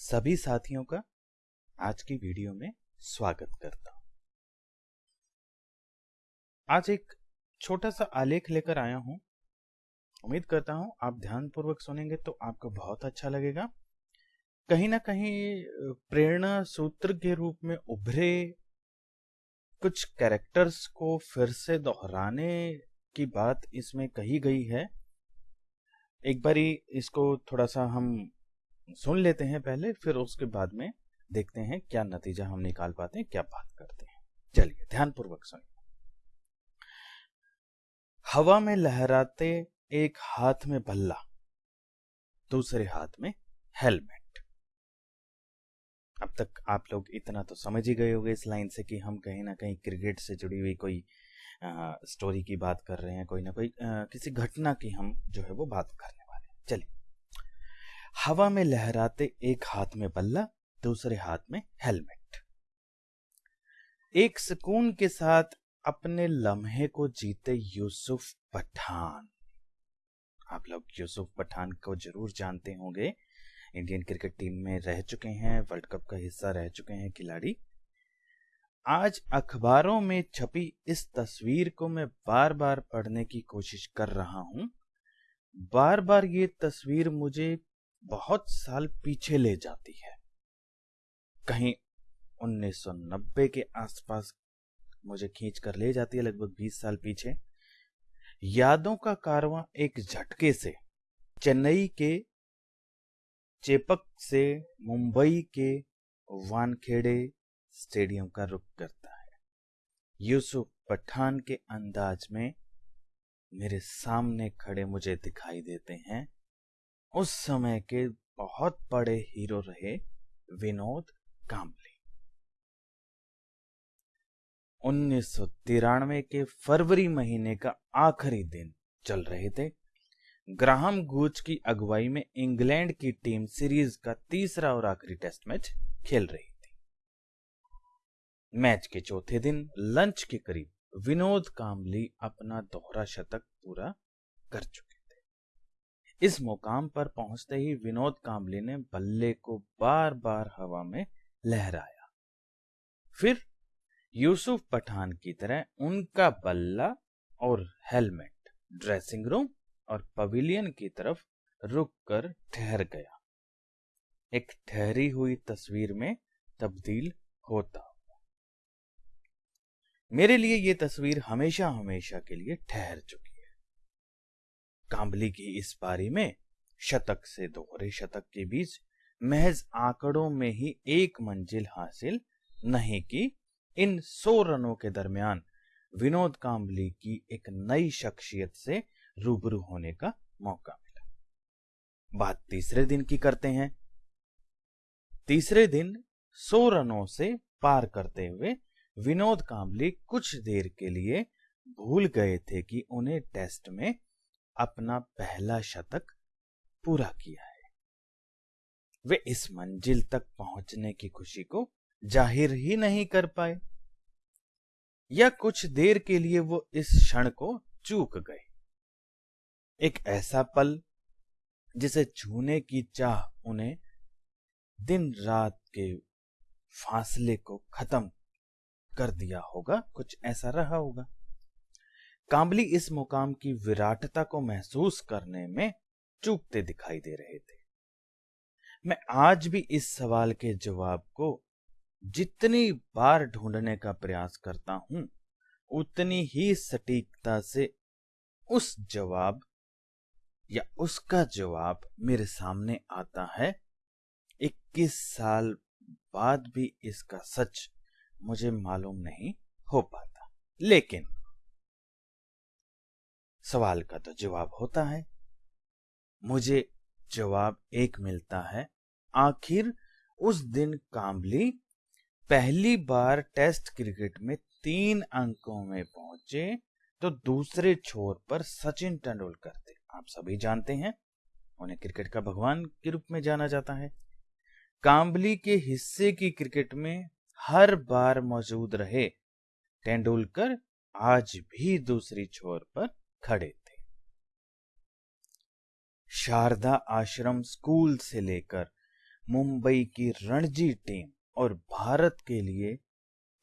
सभी साथियों का आज की वीडियो में स्वागत करता हूँ। आज एक छोटा सा आलेख लेकर आया हूँ। उम्मीद करता हूँ आप ध्यानपूर्वक सुनेंगे तो आपको बहुत अच्छा लगेगा। कहीं ना कहीं प्रेरणा सूत्र के रूप में उभरे कुछ कैरेक्टर्स को फिर से दोहराने की बात इसमें कही गई है। एक बारी इसको थोड़ा सा हम सुन लेते हैं पहले फिर उसके बाद में देखते हैं क्या नतीजा हम निकाल पाते हैं क्या बात करते हैं। चलिए ध्यानपूर्वक सुनिए। हवा में लहराते एक हाथ में बल्ला दूसरे हाथ में हेलमेट। अब तक आप लोग इतना तो समझ ही गए होंगे इस लाइन से कि हम कहीं ना कहीं क्रिकेट से जुड़ी हुई कोई आ, स्टोरी की बात कर रहे हैं कोई ना कोई आ, किसी घटना की हम जो है वो बात करने वाले हैं। चलिए। हवा में लहराते एक हाथ में बल्ला, दूसरे हाथ में हेलमेट। एक सुकून के साथ अपने लम्हे को जीते यूसुफ पठान। आप लोग यूसुफ पठान को ज़रूर जानते होंगे। इंडियन क्रिकेट टीम में रह चुके हैं, वर्ल्ड कप का हिस्सा रह चुके हैं खिलाड़ी। आज अखबारों में छपी इस तस्वीर को मैं बार बार पढ़ने की कोशिश कर रहा हूँ। बार बार ये तस्वीर मुझे बहुत साल पीछे ले जाती है। कहीं 1990 के आसपास मुझे खींच कर ले जाती है लगभग 20 साल पीछे। यादों का कारवां एक झटके से, चेन्नई के चेपक से मुंबई के वानखेड़े स्टेडियम का रुख करता है। यूसुफ पठान के अंदाज में मेरे सामने खड़े मुझे दिखाई देते हैं। उस समय के बहुत बड़े हीरो रहे विनोद कांबली उन्नीस के फरवरी महीने का आखिरी दिन चल रहे थे। ग्राहम गूच की अगुवाई में इंग्लैंड की टीम सीरीज़ का तीसरा और आखिरी टेस्ट मैच खेल रही थी। मैच के चौथे दिन लंच के करीब विनोद कांबली अपना दोहरा शतक पूरा कर चुके। इस मुकाम पर पहुँचते ही विनोद कांबली ने बल्ले को बार बार हवा में लहराया। फिर यूसुफ पठान की तरह उनका बल्ला और हेलमेट, ड्रेसिंग रूम और पवेलियन की तरफ़ रुक कर ठहर गया। एक ठहरी हुई तस्वीर में तब्दील होता मेरे लिए ये तस्वीर हमेशा हमेशा के लिए ठहर चुकी कांबली की इस पारी में शतक से दोहरे शतक के बीच महज आंकड़ों में ही एक मंजिल हासिल नहीं की। इन सौ रनों के दरमियान विनोद कांबली की एक नई शख्सियत से रूबरू होने का मौका मिला। बात तीसरे दिन की करते हैं। तीसरे दिन सौ रनों से पार करते हुए विनोद कांबली कुछ देर के लिए भूल गए थे कि उन्हें टेस्ट में अपना पहला शतक पूरा किया है। वे इस मंजिल तक पहुँचने की खुशी को ज़ाहिर ही नहीं कर पाए। या कुछ देर के लिए वो इस क्षण को चूक गए। एक ऐसा पल जिसे छूने की चाह उन्हें दिन रात के फासले को खत्म कर दिया होगा, कुछ ऐसा रहा होगा। कांबली इस मुकाम की विराटता को महसूस करने में चूकते दिखाई दे रहे थे। मैं आज भी इस सवाल के जवाब को जितनी बार ढूँढने का प्रयास करता हूँ, उतनी ही सटीकता से उस जवाब या उसका जवाब मेरे सामने आता है। 21 साल बाद भी इसका सच मुझे मालूम नहीं हो पाता। लेकिन सवाल का तो जवाब होता है। मुझे जवाब एक मिलता है, आखिर उस दिन कांबली पहली बार टेस्ट क्रिकेट में तीन अंकों में पहुँचे तो दूसरे छोर पर सचिन तेंदुलकर थे। आप सभी जानते हैं, उन्हें क्रिकेट का भगवान के रूप में जाना जाता है। कांबली के हिस्से की क्रिकेट में हर बार मौजूद रहे तेंदुलकर, आज भी दूसरी छोर पर खड़े थे। शारदा आश्रम स्कूल से लेकर मुंबई की रणजी टीम और भारत के लिए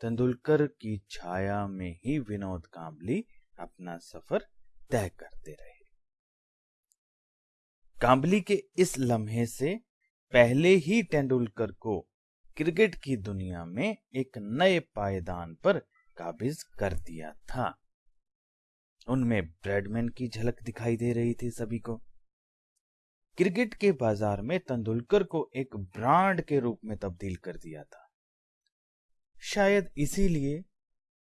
तेंदुलकर की छाया में ही विनोद कांबली अपना सफ़र तय करते रहे। कांबली के इस लम्हे से पहले ही तेंदुलकर को क्रिकेट की दुनिया में एक नए पायदान पर काबिज कर दिया था। उनमें ब्रेडमैन की झलक दिखाई दे रही थी सभी को। क्रिकेट के बाज़ार में तेंदुलकर को एक ब्रांड के रूप में तब्दील कर दिया था। शायद इसीलिए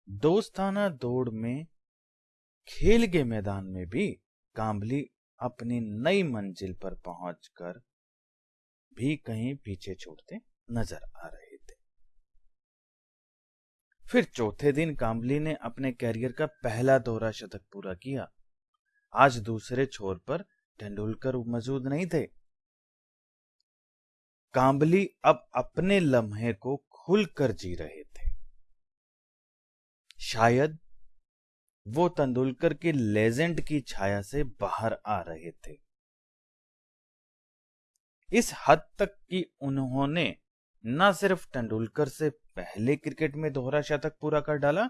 दोस्ताना दौड़ में, खेल के मैदान में भी कांबली अपनी नई मंजिल पर पहुंचकर भी कहीं पीछे छोड़ते नज़र आ रहे फिर चौथे दिन कांबली ने अपने कैरियर का पहला दोहरा शतक पूरा किया। आज दूसरे छोर पर तेंदुलकर मौजूद नहीं थे। कांबली अब अपने लम्हे को खुलकर जी रहे थे। शायद वो तेंदुलकर के लेजेंड की छाया से बाहर आ रहे थे। इस हद तक कि उन्होंने न सिर्फ़ तेंदुलकर से पहले क्रिकेट में दोहरा शतक पूरा कर डाला,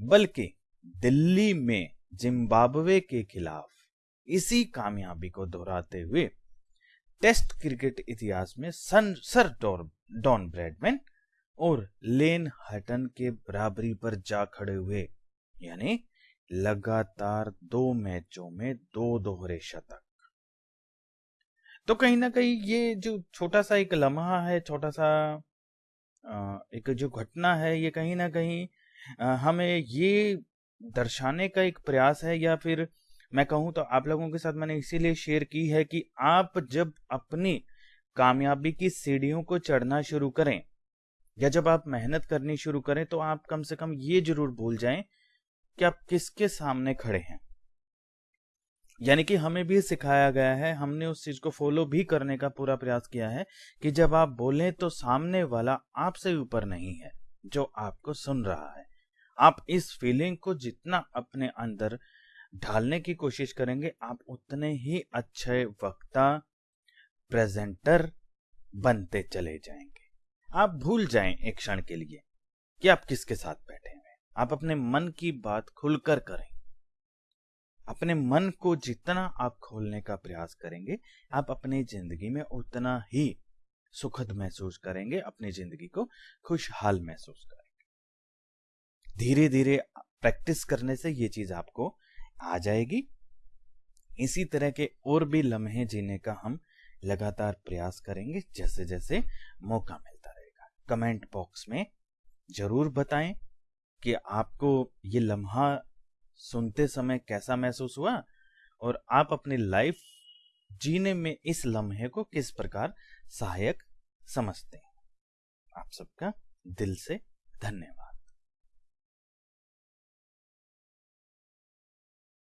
बल्कि दिल्ली में जिम्बाब्वे के खिलाफ इसी कामयाबी को दोहराते हुए टेस्ट क्रिकेट इतिहास में सन, सर डॉन ब्रैडमैन और लेन हटन के बराबरी पर जा खड़े हुए, यानी लगातार दो मैचों में दो दोहरे शतक। तो कहीं ना कहीं ये जो छोटा सा एक लम्हा है छोटा सा एक जो घटना है, ये कहीं ना कहीं हमें ये दर्शाने का एक प्रयास है या फिर मैं कहूँ तो आप लोगों के साथ मैंने इसीलिए शेयर की है कि आप जब अपनी कामयाबी की सीढ़ियों को चढ़ना शुरू करें या जब आप मेहनत करनी शुरू करें तो आप कम से कम ये ज़रूर भूल जाएँ कि आप किसके सामने खड़े हैं। यानी कि हमें भी सिखाया गया है, हमने उस चीज़ को फॉलो भी करने का पूरा प्रयास किया है कि जब आप बोलें तो सामने वाला आपसे ऊपर नहीं है, जो आपको सुन रहा है। आप इस फीलिंग को जितना अपने अंदर ढालने की कोशिश करेंगे, आप उतने ही अच्छे वक्ता प्रेजेंटर बनते चले जाएँगे। आप भूल जाएँ एक क्षण के लिए कि आप किसके साथ बैठे हैं। आप अपने मन की बात खुलकर करें। अपने मन को जितना आप खोलने का प्रयास करेंगे, आप अपनी ज़िंदगी में उतना ही सुखद महसूस करेंगे, अपनी ज़िंदगी को खुशहाल महसूस करेंगे। धीरे धीरे प्रैक्टिस करने से ये चीज़ आपको आ जाएगी। इसी तरह के और भी लम्हे जीने का हम लगातार प्रयास करेंगे जैसे जैसे मौका मिलता रहेगा। कमेंट बॉक्स में ज़रूर बताएँ कि आपको ये लम्हा सुनते समय कैसा महसूस हुआ? और आप अपनी लाइफ जीने में इस लम्हे को किस प्रकार सहायक समझते हैं? आप सबका दिल से धन्यवाद।